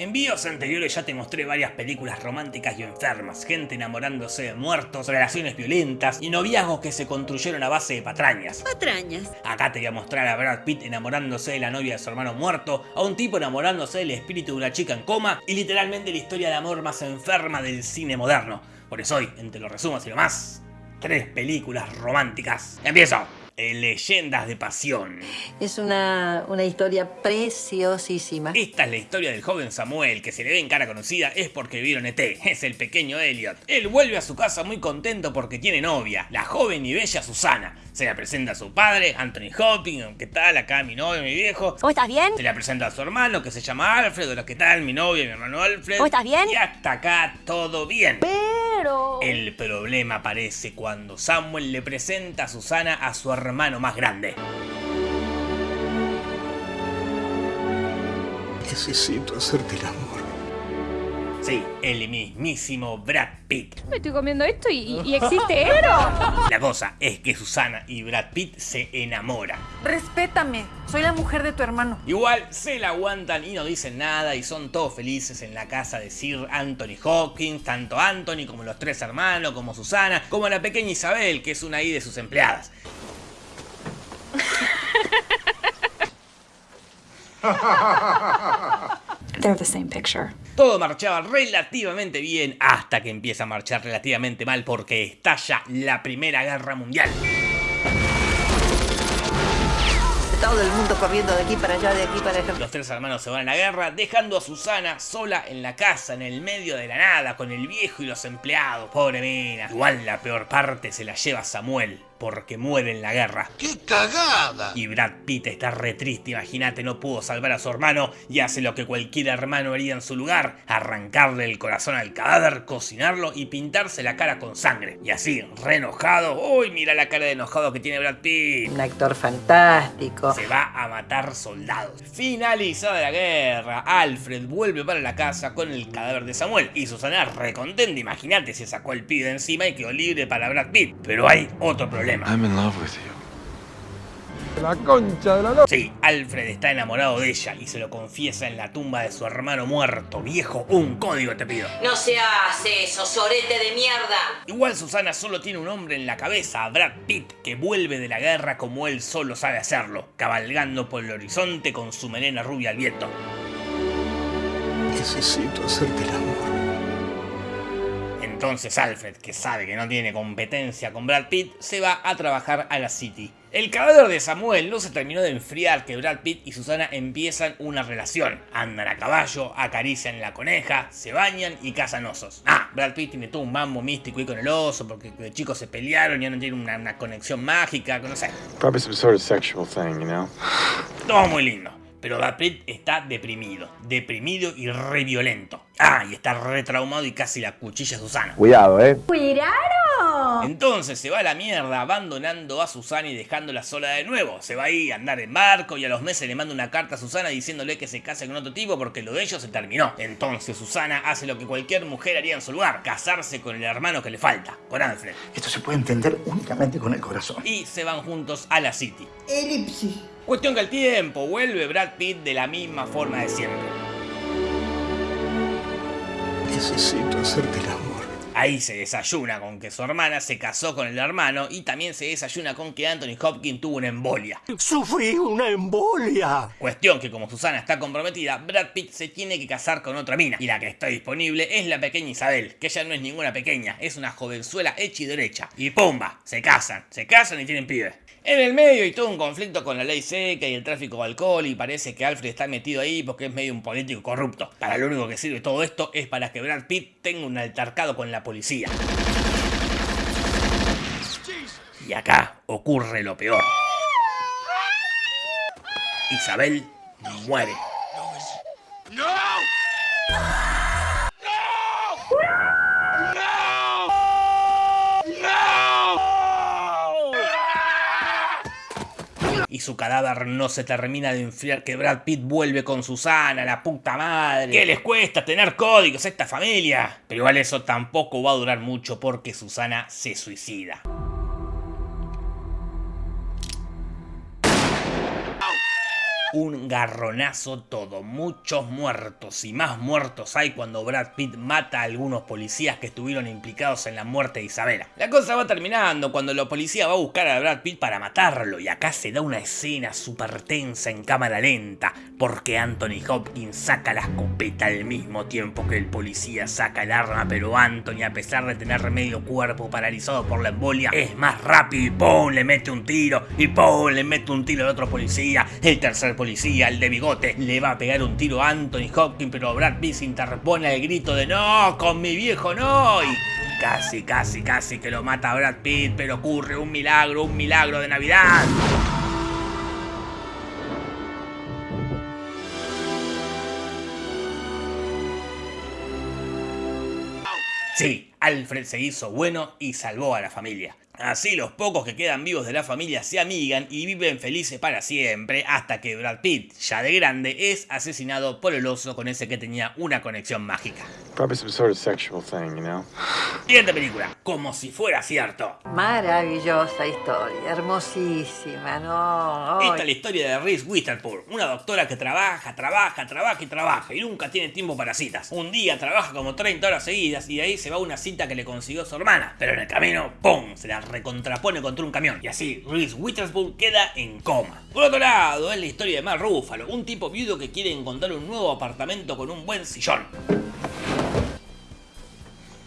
En videos anteriores ya te mostré varias películas románticas y enfermas, gente enamorándose de muertos, relaciones violentas y noviazgos que se construyeron a base de patrañas. Patrañas. Acá te voy a mostrar a Brad Pitt enamorándose de la novia de su hermano muerto, a un tipo enamorándose del espíritu de una chica en coma y literalmente la historia de amor más enferma del cine moderno. Por eso hoy, entre los resumos y lo más, tres películas románticas. ¡Empiezo! Leyendas de Pasión. Es una, una historia preciosísima. Esta es la historia del joven Samuel, que se le ve en cara conocida es porque vieron ET, es el pequeño Elliot. Él vuelve a su casa muy contento porque tiene novia, la joven y bella Susana. Se la presenta a su padre, Anthony Hopkins, ¿qué tal? Acá mi novio, mi viejo. ¿Cómo estás bien? Se la presenta a su hermano, que se llama Alfred, hola, ¿qué tal? Mi novio, mi hermano Alfred. ¿Cómo estás bien? Y hasta acá todo bien. Pero... El problema aparece cuando Samuel le presenta a Susana a su hermano más grande. Necesito hacerte el amor. Sí, el mismísimo Brad Pitt. Me estoy comiendo esto y, y existe esto. La cosa es que Susana y Brad Pitt se enamoran. Respétame, soy la mujer de tu hermano. Igual se la aguantan y no dicen nada y son todos felices en la casa de Sir Anthony Hawkins, tanto Anthony como los tres hermanos, como Susana, como la pequeña Isabel, que es una ahí de sus empleadas. They're the same picture. Todo marchaba relativamente bien hasta que empieza a marchar relativamente mal porque estalla la Primera Guerra Mundial. Todo el mundo corriendo de aquí para allá, de aquí para allá. Los tres hermanos se van a la guerra, dejando a Susana sola en la casa, en el medio de la nada, con el viejo y los empleados. Pobre mina. Igual la peor parte se la lleva Samuel, porque muere en la guerra. ¡Qué cagada! Y Brad Pitt está re triste, imagínate, no pudo salvar a su hermano y hace lo que cualquier hermano haría en su lugar, arrancarle el corazón al cadáver, cocinarlo y pintarse la cara con sangre. Y así, re enojado, uy, mira la cara de enojado que tiene Brad Pitt. Un actor fantástico. Se va a matar soldados. Finalizada la guerra, Alfred vuelve para la casa con el cadáver de Samuel y Susana recontenta, imagínate, se sacó el pibe de encima y quedó libre para Brad Pitt. Pero hay otro problema. I'm in love with you. La concha de la no... Sí, Alfred está enamorado de ella y se lo confiesa en la tumba de su hermano muerto. Viejo, un código te pido. No se hace eso, sorete de mierda. Igual Susana solo tiene un hombre en la cabeza, Brad Pitt, que vuelve de la guerra como él solo sabe hacerlo, cabalgando por el horizonte con su melena rubia al viento. Necesito hacerte el amor. Entonces Alfred, que sabe que no tiene competencia con Brad Pitt, se va a trabajar a la City. El cadáver de Samuel no se terminó de enfriar que Brad Pitt y Susana empiezan una relación. Andan a caballo, acarician la coneja, se bañan y cazan osos. Ah, Brad Pitt tiene todo un mambo místico ahí con el oso porque de chicos se pelearon y no tienen una, una conexión mágica, no sé. Probably some sort of sexual thing, you know? Todo muy lindo. Pero Brad está deprimido, deprimido y re violento. Ah, y está re traumado y casi la cuchilla a Susana. Cuidado, eh. Entonces se va a la mierda abandonando a Susana y dejándola sola de nuevo. Se va ahí a andar en barco y a los meses le manda una carta a Susana diciéndole que se case con otro tipo porque lo de ellos se terminó. Entonces Susana hace lo que cualquier mujer haría en su lugar, casarse con el hermano que le falta, con Alfred. Esto se puede entender únicamente con el corazón. Y se van juntos a la City. Elipsis. Cuestión que al tiempo vuelve Brad Pitt de la misma forma de siempre. Necesito hacerte el amor. Ahí se desayuna con que su hermana se casó con el hermano y también se desayuna con que Anthony Hopkins tuvo una embolia. ¡Sufrí una embolia! Cuestión que como Susana está comprometida, Brad Pitt se tiene que casar con otra mina. Y la que está disponible es la pequeña Isabel, que ella no es ninguna pequeña, es una jovenzuela hecha y derecha. Y ¡pumba! Se casan, se casan y tienen pibes. En el medio hay todo un conflicto con la ley seca y el tráfico de alcohol y parece que Alfred está metido ahí porque es medio un político corrupto. Para lo único que sirve todo esto es para que Brad Pitt tenga un altercado con la policía. Y acá ocurre lo peor. Isabel muere. Y su cadáver no se termina de enfriar que Brad Pitt vuelve con Susana, la puta madre. ¿Qué les cuesta tener códigos a esta familia? Pero igual eso tampoco va a durar mucho porque Susana se suicida. Un garronazo todo, muchos muertos y más muertos hay cuando Brad Pitt mata a algunos policías que estuvieron implicados en la muerte de Isabela. La cosa va terminando cuando la policía va a buscar a Brad Pitt para matarlo y acá se da una escena súper tensa en cámara lenta porque Anthony Hopkins saca la escopeta al mismo tiempo que el policía saca el arma pero Anthony a pesar de tener medio cuerpo paralizado por la embolia es más rápido y ¡pum! le mete un tiro y ¡pum! le mete un tiro al otro policía, el tercer policía, el de bigote, le va a pegar un tiro a Anthony Hopkins pero Brad Pitt se interpone al grito de ¡No! ¡Con mi viejo no! Y casi, casi, casi que lo mata Brad Pitt pero ocurre un milagro, un milagro de Navidad. Sí, Alfred se hizo bueno y salvó a la familia. Así los pocos que quedan vivos de la familia se amigan y viven felices para siempre hasta que Brad Pitt, ya de grande, es asesinado por el oso con ese que tenía una conexión mágica. Probably some sort of sexual thing, you know? Siguiente película, como si fuera cierto. Maravillosa historia, hermosísima, ¿no? Esta es la historia de Reese Witherspoon, una doctora que trabaja, trabaja, trabaja y trabaja y nunca tiene tiempo para citas. Un día trabaja como 30 horas seguidas y de ahí se va a una cita que le consiguió su hermana, pero en el camino, ¡pum! se la recontrapone contra un camión y así Reese Witherspoon queda en coma. Por otro lado, es la historia de Mark Ruffalo, un tipo viudo que quiere encontrar un nuevo apartamento con un buen sillón.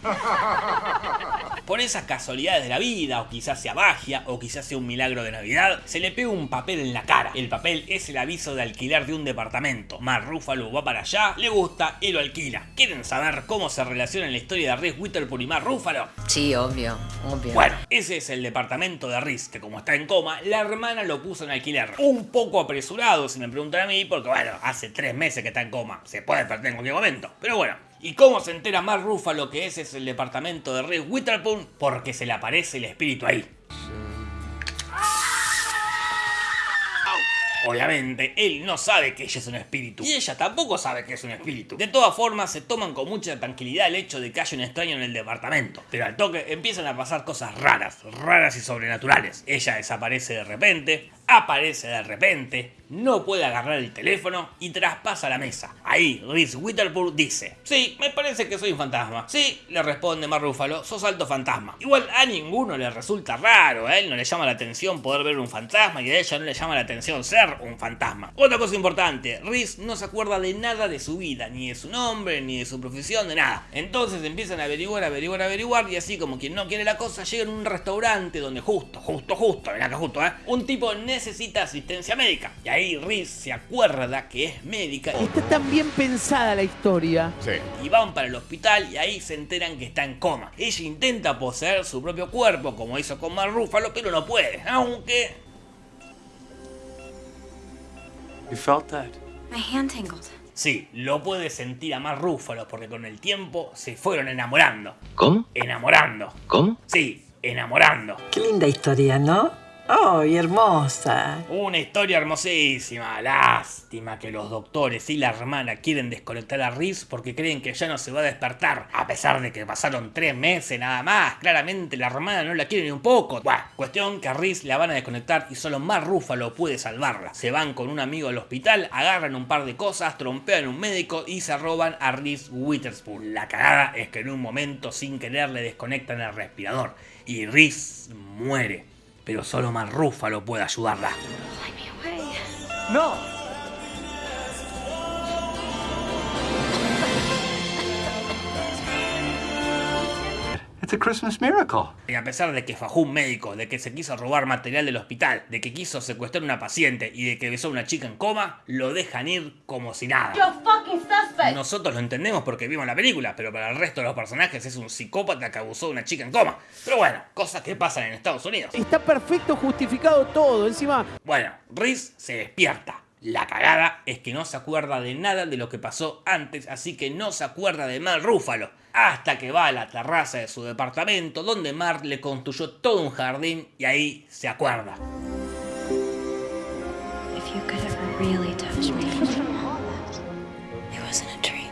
Por esas casualidades de la vida, o quizás sea magia, o quizás sea un milagro de Navidad, se le pega un papel en la cara. El papel es el aviso de alquiler de un departamento. Mark Ruffalo va para allá, le gusta y lo alquila. ¿Quieren saber cómo se relaciona la historia de Reese Witherspoon y Mark Ruffalo? Sí, obvio, obvio. Bueno, ese es el departamento de Riz, que como está en coma, la hermana lo puso en alquiler. Un poco apresurado, si me preguntan a mí, porque bueno, hace tres meses que está en coma. Se puede perder en cualquier momento. Pero bueno. ¿Y cómo se entera Mark Ruffalo que ese es el departamento de Reese Witherspoon? Porque se le aparece el espíritu ahí. Obviamente, él no sabe que ella es un espíritu. Y ella tampoco sabe que es un espíritu. De todas formas, se toman con mucha tranquilidad el hecho de que haya un extraño en el departamento. Pero al toque empiezan a pasar cosas raras, raras y sobrenaturales. Ella desaparece de repente, aparece de repente, no puede agarrar el teléfono y traspasa la mesa. Ahí, Reese Witherspoon dice, sí, me parece que soy un fantasma. Sí, le responde Mark Ruffalo, sos alto fantasma. Igual a ninguno le resulta raro, a él no le llama la atención poder ver un fantasma y a ella no le llama la atención ser un fantasma. Otra cosa importante, Reese no se acuerda de nada de su vida, ni de su nombre, ni de su profesión, de nada. Entonces empiezan a averiguar, averiguar, averiguar y así como quien no quiere la cosa, llegan a un restaurante donde justo, justo, justo, ven acá justo, ¿eh? Un tipo necesita asistencia médica. Y ahí Reese se acuerda que es médica Está tan bien pensada la historia. y van para el hospital y ahí se enteran que está en coma. Ella intenta poseer su propio cuerpo como hizo con Mark Ruffalo, pero no puede, aunque You felt that? My hand tangled. sí, lo puede sentir a Mark Ruffalo porque con el tiempo se fueron enamorando. ¿Cómo? Enamorando. ¿Cómo? Sí, enamorando. Qué linda historia, ¿no? ¡Ay, hermosa! Una historia hermosísima. Lástima que los doctores y la hermana quieren desconectar a Reese porque creen que ya no se va a despertar. A pesar de que pasaron tres meses nada más. Claramente la hermana no la quiere ni un poco. Bueno, cuestión que a Reese la van a desconectar y solo más Rúfalo puede salvarla. Se van con un amigo al hospital, agarran un par de cosas, trompean un médico y se roban a Reese Witherspoon. La cagada es que en un momento sin querer le desconectan el respirador y Reese muere. Pero solo Mark Ruffalo puede ayudarla. No. It's a Christmas miracle. Y a pesar de que fajó un médico, de que se quiso robar material del hospital, de que quiso secuestrar a una paciente y de que besó a una chica en coma, lo dejan ir como si nada. Nosotros lo entendemos porque vimos la película, pero para el resto de los personajes es un psicópata que abusó de una chica en coma. Pero bueno, cosas que pasan en Estados Unidos. Está perfecto justificado todo. Encima, Bueno, Reese se despierta. La cagada es que no se acuerda de nada de lo que pasó antes, así que no se acuerda de Mar Rúfalo. Hasta que va a la terraza de su departamento, donde Mar le construyó todo un jardín y ahí se acuerda. If you could ever really touch me, it wasn't a dream.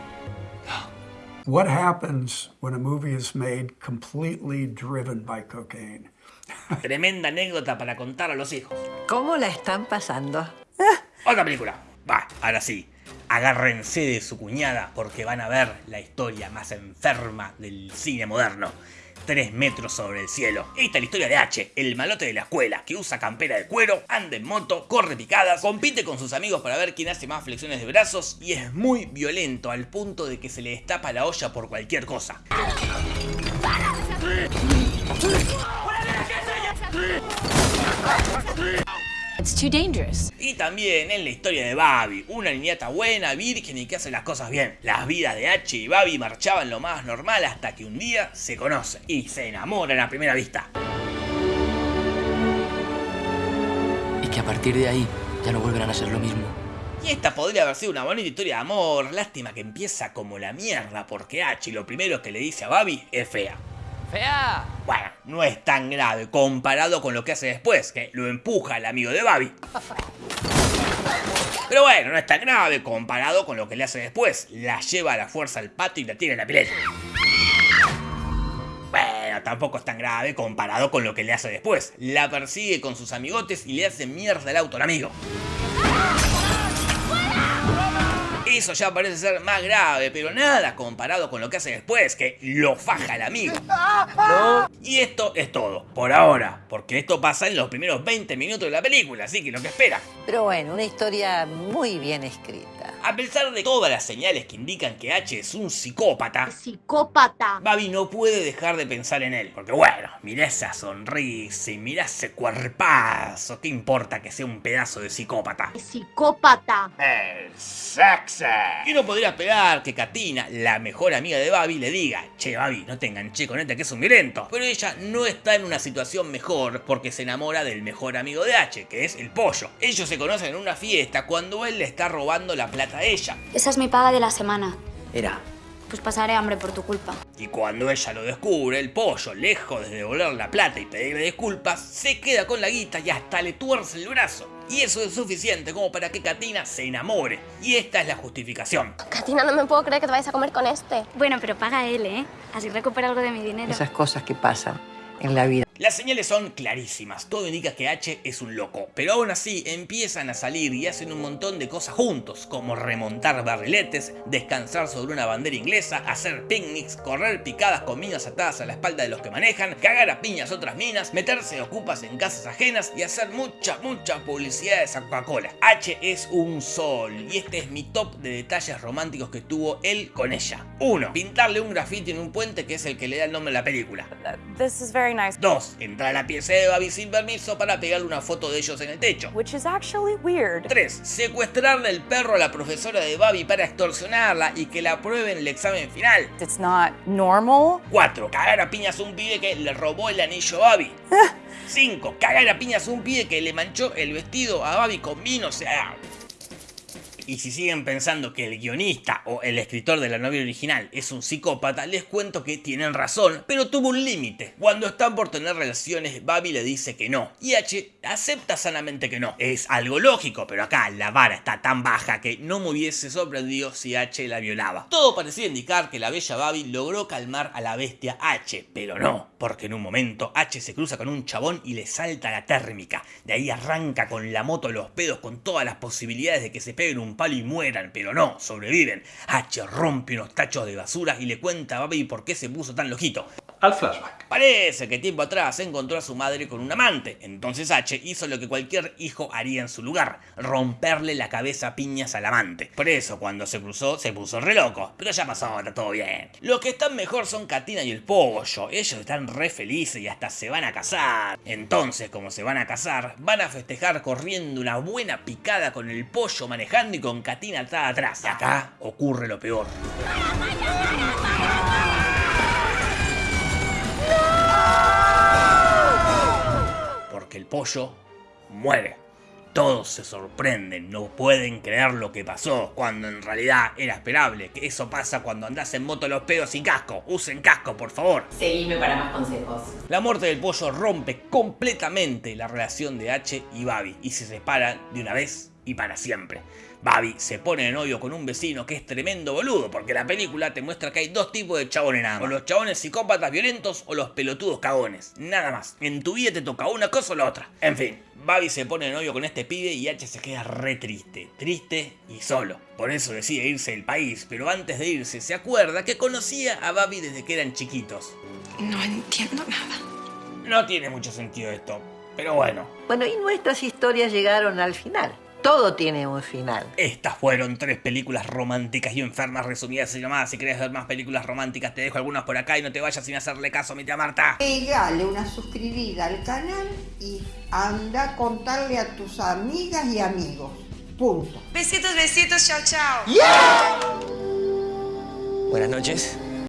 What happens when a movie is made completely driven by cocaine? Tremenda anécdota para contar a los hijos. ¿Cómo la están pasando? Otra película. Va, ahora sí. Agárrense de su cuñada porque van a ver la historia más enferma del cine moderno. 3 metros sobre el cielo. Esta es la historia de H, el malote de la escuela, que usa campera de cuero, anda en moto, corre picadas, compite con sus amigos para ver quién hace más flexiones de brazos y es muy violento al punto de que se le destapa la olla por cualquier cosa. It's too dangerous. Y también en la historia de Babi, una niñata buena, virgen y que hace las cosas bien. Las vidas de H y Babi marchaban lo más normal hasta que un día se conocen y se enamoran a primera vista. Y que a partir de ahí ya no volverán a ser lo mismo. Y esta podría haber sido una bonita historia de amor, lástima que empieza como la mierda porque H lo primero que le dice a Babi es fea. ¡Fea! Bueno, no es tan grave comparado con lo que hace después, que lo empuja el amigo de Babi. Pero bueno, no es tan grave comparado con lo que le hace después. La lleva a la fuerza al patio y la tira en la pileta. Bueno, tampoco es tan grave comparado con lo que le hace después. La persigue con sus amigotes y le hace mierda el auto al amigo. Eso ya parece ser más grave, pero nada comparado con lo que hace después, que lo faja el amigo. Y esto es todo, por ahora, porque esto pasa en los primeros 20 minutos de la película, así que lo que espera. Pero bueno, una historia muy bien escrita. A pesar de todas las señales que indican que H es un psicópata, Psicópata. Babi no puede dejar de pensar en él. Porque bueno, mirá esa sonrisa y mirá ese cuerpazo. ¿Qué importa que sea un pedazo de psicópata? Psicópata. Y no podría esperar que Katina, la mejor amiga de Babi, le diga, che Babi, no te enganché con este que es un violento. Pero ella no está en una situación mejor porque se enamora del mejor amigo de H, que es el pollo. Ellos se conocen en una fiesta cuando él le está robando la plata a ella. Esa es mi paga de la semana. Era. Pues pasaré hambre por tu culpa. Y cuando ella lo descubre, el pollo, lejos de devolver la plata y pedirle disculpas, se queda con la guita y hasta le tuerce el brazo. Y eso es suficiente como para que Katina se enamore. Y esta es la justificación. Katina, no me puedo creer que te vayas a comer con este. Bueno, pero paga él, ¿eh? Así recupera algo de mi dinero. Esas cosas que pasan en la vida. Las señales son clarísimas, todo indica que H es un loco, pero aún así empiezan a salir y hacen un montón de cosas juntos, como remontar barriletes, descansar sobre una bandera inglesa, hacer picnics, correr picadas con minas atadas a la espalda de los que manejan, cagar a piñas otras minas, meterse ocupas en casas ajenas y hacer mucha, mucha publicidad de esa Coca-Cola. H es un sol y este es mi top de detalles románticos que tuvo él con ella. 1. Pintarle un grafiti en un puente que es el que le da el nombre a la película. 2 entrar a la pieza de Abby sin permiso para pegarle una foto de ellos en el techo. Which weird. 3. Secuestrarle el perro a la profesora de Babi para extorsionarla y que la apruebe en el examen final. It's not normal. 4. Cagar a piñas un pibe que le robó el anillo a Babi. 5. Cagar a piñas un pibe que le manchó el vestido a Babi con vino, o sea, y si siguen pensando que el guionista o el escritor de la novela original es un psicópata, les cuento que tienen razón, pero tuvo un límite. Cuando están por tener relaciones, Babi le dice que no, y H acepta sanamente que no. Es algo lógico, pero acá la vara está tan baja que no me hubiese sorprendido si H la violaba. Todo parecía indicar que la bella Babi logró calmar a la bestia H, pero no, porque en un momento H se cruza con un chabón y le salta la térmica. De ahí arranca con la moto los pedos con todas las posibilidades de que se peguen un palo y mueran, pero no, sobreviven. H rompe unos tachos de basura y le cuenta a Babi por qué se puso tan lojito. Al flashback. Parece que tiempo atrás encontró a su madre con un amante, entonces H hizo lo que cualquier hijo haría en su lugar, romperle la cabeza a piñas al amante. Por eso cuando se cruzó se puso re loco, pero ya pasó, está todo bien. Los que están mejor son Katina y el pollo, ellos están re felices y hasta se van a casar. Entonces como se van a casar, van a festejar corriendo una buena picada con el pollo manejando y con Katina atrás. Acá ocurre lo peor. Porque el pollo muere. Todos se sorprenden, no pueden creer lo que pasó, cuando en realidad era esperable, que eso pasa cuando andás en moto los pedos sin casco. Usen casco, por favor. Seguime para más consejos. La muerte del pollo rompe completamente la relación de H y Babi y se separan de una vez y para siempre. Babi se pone de novio con un vecino que es tremendo boludo, porque la película te muestra que hay dos tipos de chabones nada más. O los chabones psicópatas violentos o los pelotudos cagones. Nada más. En tu vida te toca una cosa o la otra. En fin. Babi se pone de novio con este pibe y H se queda re triste, triste y solo. Por eso decide irse del país, pero antes de irse se acuerda que conocía a Babi desde que eran chiquitos. No entiendo nada. No tiene mucho sentido esto, pero bueno. Bueno, y nuestras historias llegaron al final. Todo tiene un final. Estas fueron tres películas románticas y enfermas resumidas y llamadas. Si querés ver más películas románticas, te dejo algunas por acá y no te vayas sin hacerle caso a mi tía Marta. Pegale una suscribida al canal y anda a contarle a tus amigas y amigos. Punto. Besitos, besitos, chao, chao. Buenas noches.